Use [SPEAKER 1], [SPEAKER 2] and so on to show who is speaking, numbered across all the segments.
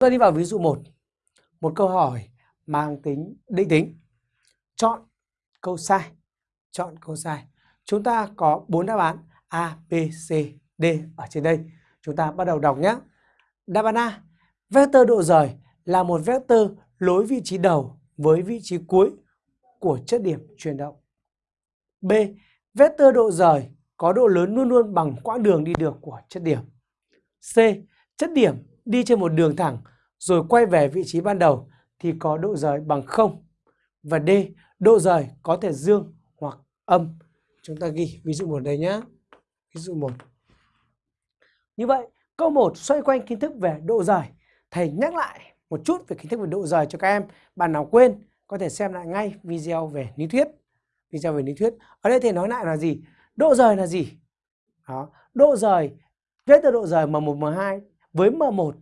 [SPEAKER 1] ta đi vào ví dụ 1. Một câu hỏi mang tính định tính. Chọn câu sai. Chọn câu sai. Chúng ta có bốn đáp án A, B, C, D ở trên đây. Chúng ta bắt đầu đọc nhé. Đáp án A. Vector độ rời là một vector lối vị trí đầu với vị trí cuối của chất điểm chuyển động. B. Vector độ rời có độ lớn luôn luôn bằng quãng đường đi được của chất điểm. C. Chất điểm đi trên một đường thẳng rồi quay về vị trí ban đầu thì có độ rời bằng 0. Và D, độ rời có thể dương hoặc âm. Chúng ta ghi ví dụ một đây nhé. Ví dụ một Như vậy, câu 1 xoay quanh kiến thức về độ rời. Thầy nhắc lại một chút về kiến thức về độ rời cho các em. Bạn nào quên có thể xem lại ngay video về lý thuyết. Video về lý thuyết. Ở đây thầy nói lại là gì? Độ rời là gì? Đó. Độ rời, vector độ rời M1, M2 với M1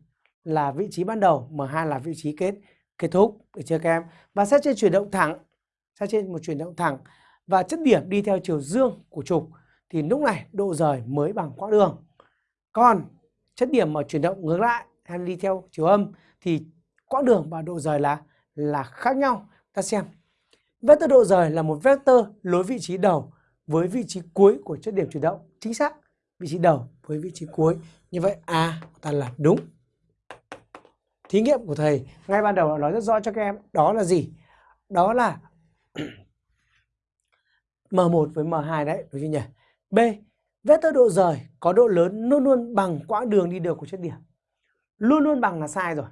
[SPEAKER 1] là vị trí ban đầu, M2 là vị trí kết kết thúc được chưa các em? Và xét trên chuyển động thẳng, xét trên một chuyển động thẳng và chất điểm đi theo chiều dương của trục thì lúc này độ rời mới bằng quãng đường. Còn chất điểm mà chuyển động ngược lại hay đi theo chiều âm thì quãng đường và độ rời là là khác nhau. Ta xem. Vector độ rời là một vector lối vị trí đầu với vị trí cuối của chất điểm chuyển động. Chính xác. Vị trí đầu với vị trí cuối. Như vậy A ta là đúng. Thí nghiệm của thầy ngay ban đầu nói rất rõ cho các em đó là gì? Đó là M1 với M2 đấy, đúng chưa nhỉ? B. Vector độ rời có độ lớn luôn luôn bằng quãng đường đi được của chất điểm. Luôn luôn bằng là sai rồi.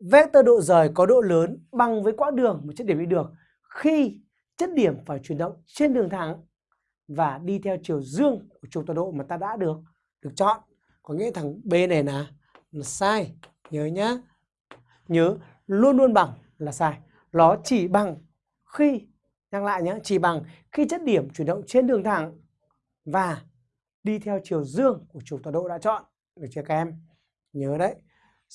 [SPEAKER 1] Vector độ rời có độ lớn bằng với quãng đường một chất điểm đi được khi chất điểm phải chuyển động trên đường thẳng và đi theo chiều dương của trục tọa độ mà ta đã được được chọn. Có nghĩa thằng B này là, là sai. Nhớ nhá. Nhớ luôn luôn bằng là sai. Nó chỉ bằng khi nhắc lại nhé, chỉ bằng khi chất điểm chuyển động trên đường thẳng và đi theo chiều dương của trục tọa độ đã chọn. Được chưa các em? Nhớ đấy.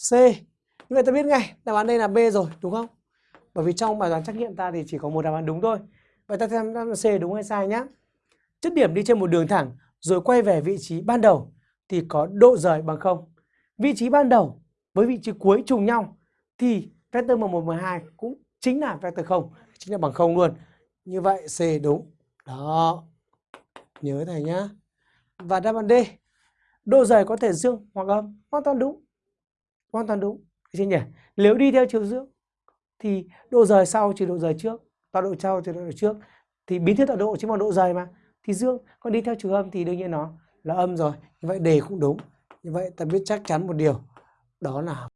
[SPEAKER 1] C. Như vậy ta biết ngay đáp án đây là B rồi, đúng không? Bởi vì trong bài toán trắc nghiệm ta thì chỉ có một đáp án đúng thôi. Vậy ta xem đáp án C đúng hay sai nhé. Chất điểm đi trên một đường thẳng rồi quay về vị trí ban đầu thì có độ rời bằng không. Vị trí ban đầu với vị trí cuối trùng nhau thì vector M1, M2 cũng chính là vector 0, chính là bằng 0 luôn. Như vậy C đúng. Đó. Nhớ thầy nhá. Và đáp án D. Độ rời có thể dương hoặc âm. Hoàn toàn đúng. Hoàn toàn đúng. Thấy nhỉ? Nếu đi theo chiều dương thì độ rời sau trừ độ rời trước. Tọa độ sau trừ độ rời trước. Thì biến thiên tọa độ chính bằng độ rời mà. Thì dương. Còn đi theo trừ âm thì đương nhiên nó là âm rồi. Như vậy đề cũng đúng. Như vậy ta biết chắc chắn một điều đó là